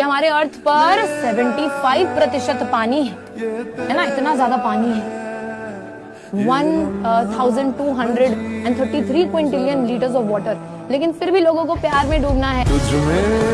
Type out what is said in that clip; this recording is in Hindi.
कि हमारे अर्थ पर 75 प्रतिशत पानी है। है ना? इतना ज़्यादा पानी है। 1233 क्विंटिलियन लीटर्स ऑफ़ वाटर। लेकिन फिर भी लोगों को प्यार में डूबना है। तुझ में